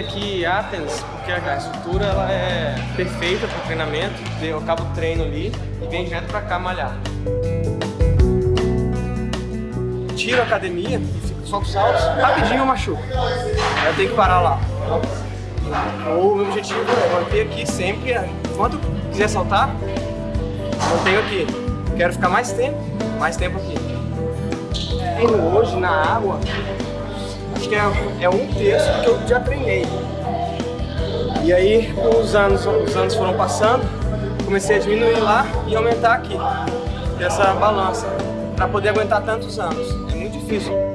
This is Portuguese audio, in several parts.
aqui Athens porque a estrutura ela é perfeita para o treinamento. Eu acabo o treino ali e venho direto para cá malhar. Tiro a academia e fico só com saltos, rapidinho eu machuco. Eu tenho que parar lá. O meu objetivo é manter aqui sempre, enquanto quiser saltar, mantenho aqui. Quero ficar mais tempo, mais tempo aqui. Treino hoje na água, acho que é, é um terço do que eu já treinei. E aí, os anos, os anos foram passando, comecei a diminuir lá e aumentar aqui, essa balança, para poder aguentar tantos anos. É muito difícil.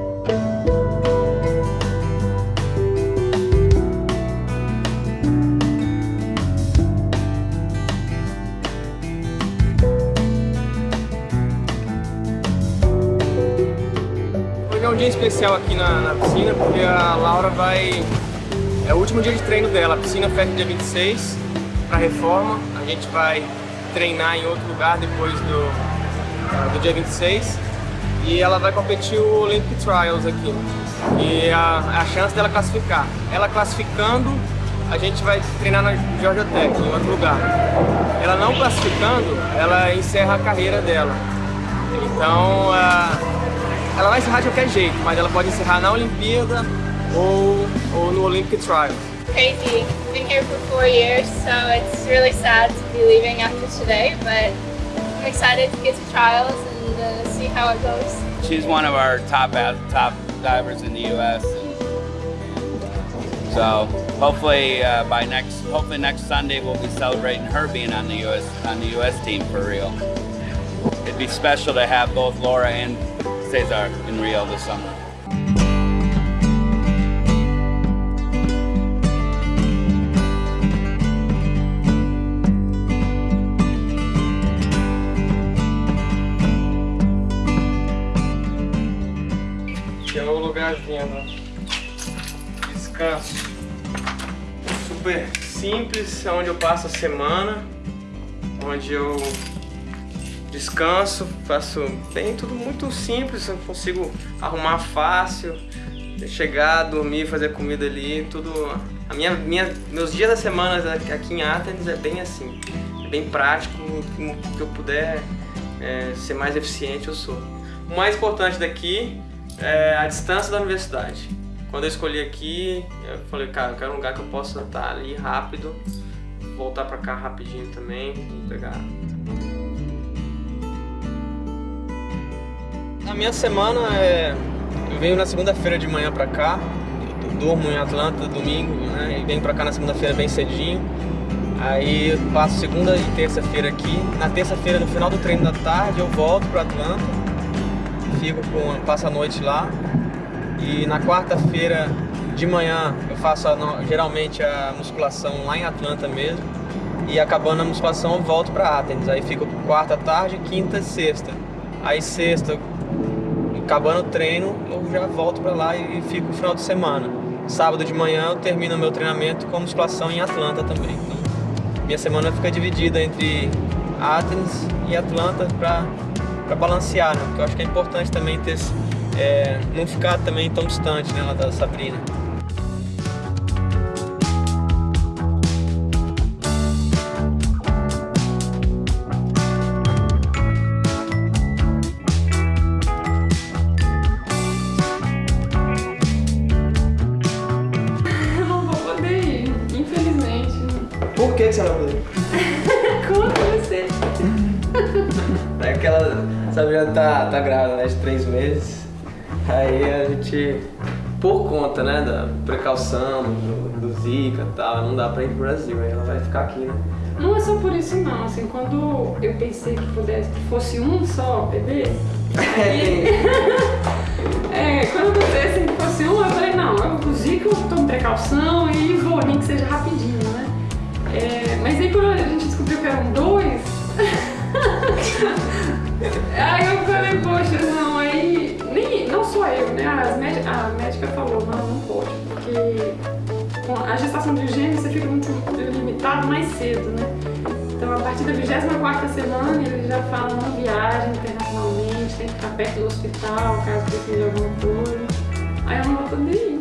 Um dia especial aqui na, na, piscina porque a Laura vai... É o último dia de treino dela, a piscina fecha dia 26 para reforma. A gente vai treinar em outro lugar depois do, do dia 26 e ela vai competir o Olympic Trials aqui. E a, a chance dela classificar. Ela classificando, a gente vai treinar na Georgia Tech, em outro lugar. Ela não classificando, ela encerra a carreira dela. Então, uh, ela vai encerrar de qualquer jeito, mas ela pode encerrar na Olimpíada ou, ou no Olympic Trials. Crazy. Been here for four years, so it's really sad to be leaving after today, but I'm excited to get to trials and uh, see how it goes. She's one of our top top divers in the U.S. So hopefully uh, by next hopefully next Sunday we'll be celebrating her being on the U.S. on the U.S. team for real. It'd be special to have both Laura and Cesar in Rio this summer. Aqui é o lugarzinho, né? descanso. Super simples, onde eu passo a semana, onde eu descanso, faço bem, tudo muito simples, eu consigo arrumar fácil, chegar, dormir, fazer comida ali, tudo... A minha, minha, meus dias da semana aqui em Athens é bem assim, é bem prático, que eu puder é, ser mais eficiente eu sou. O mais importante daqui é a distância da universidade. Quando eu escolhi aqui, eu falei, cara, eu quero um lugar que eu possa estar ali rápido, voltar pra cá rapidinho também, pegar minha semana é... Eu venho na segunda-feira de manhã pra cá, durmo em Atlanta domingo, né? E venho pra cá na segunda-feira bem cedinho. Aí eu passo segunda e terça-feira aqui. Na terça-feira, no final do treino da tarde, eu volto pra Atlanta. Fico com... passo a noite lá. E na quarta-feira de manhã eu faço a, geralmente a musculação lá em Atlanta mesmo. E acabando a musculação eu volto pra Athens. Aí fico quarta tarde, quinta e sexta. Aí sexta acabando o treino, eu já volto para lá e fico no final de semana. Sábado de manhã eu termino meu treinamento com musculação em Atlanta também. Então, minha semana fica dividida entre Athens e Atlanta para balancear, né? Porque eu acho que é importante também ter, é, não ficar também tão distante né, da Sabrina. Que você vai fazer? Conta você. É aquela Sabrina tá, tá grávida, né, de três meses. Aí a gente, por conta, né, da precaução, do, do Zika e tal, não dá pra ir pro Brasil, aí ela vai ficar aqui, né? Não é só por isso não, assim, quando eu pensei que pudesse, que fosse um só bebê, aí, é, quando eu pensei assim, que fosse um, eu falei, não, o Zika eu tomo precaução e vou, nem que seja rapidinho? É, mas aí quando a gente descobriu que eram dois, aí eu falei, poxa, não, aí, nem, não só eu, né, a médica falou, não, não pode, porque a gestação de gêmeos você fica muito limitado mais cedo, né? Então a partir da 24 semana ele já fala não viagem internacionalmente, tem que ficar perto do hospital, caso precise de alguma coisa. Aí eu não vou poder ir.